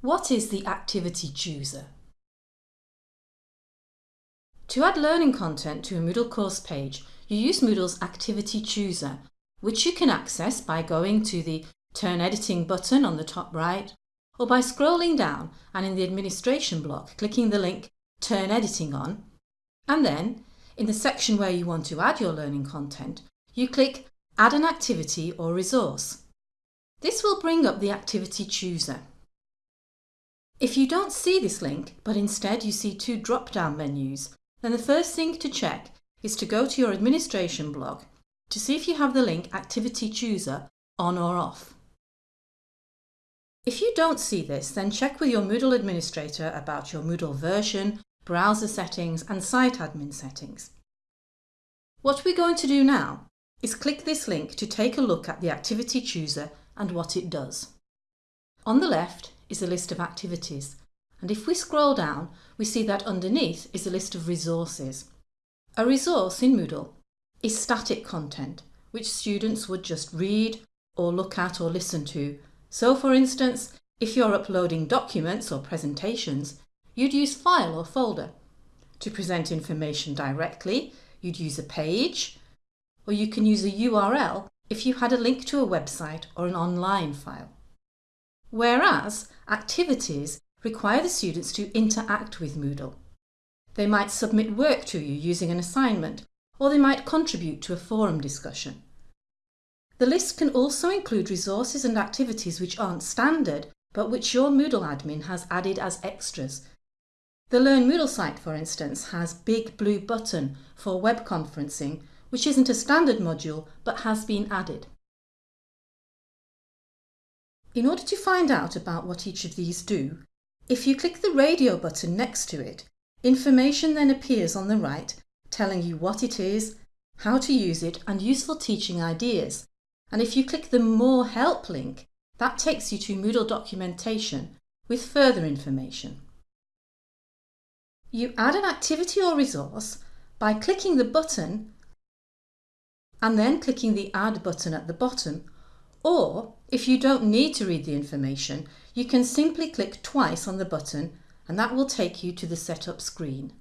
What is the Activity Chooser? To add learning content to a Moodle course page, you use Moodle's Activity Chooser, which you can access by going to the Turn Editing button on the top right, or by scrolling down and in the administration block clicking the link Turn Editing on, and then, in the section where you want to add your learning content, you click Add an activity or resource. This will bring up the Activity Chooser. If you don't see this link, but instead you see two drop-down menus, then the first thing to check is to go to your administration block to see if you have the link Activity Chooser on or off. If you don't see this, then check with your Moodle administrator about your Moodle version, browser settings and site admin settings. What we're going to do now is click this link to take a look at the Activity Chooser and what it does. On the left is a list of activities and if we scroll down we see that underneath is a list of resources. A resource in Moodle is static content which students would just read or look at or listen to. So for instance, if you're uploading documents or presentations, you'd use file or folder. To present information directly, you'd use a page, or you can use a URL if you had a link to a website or an online file. Whereas activities require the students to interact with Moodle. They might submit work to you using an assignment, or they might contribute to a forum discussion. The list can also include resources and activities which aren't standard, but which your Moodle admin has added as extras. The Learn Moodle site, for instance, has Big Blue Button for web conferencing, which isn't a standard module, but has been added. In order to find out about what each of these do, if you click the radio button next to it, information then appears on the right telling you what it is, how to use it and useful teaching ideas. And if you click the More Help link, that takes you to Moodle documentation with further information. You add an activity or resource by clicking the button and then clicking the Add button at the bottom or, if you don't need to read the information, you can simply click twice on the button and that will take you to the setup screen.